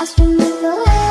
I swim in the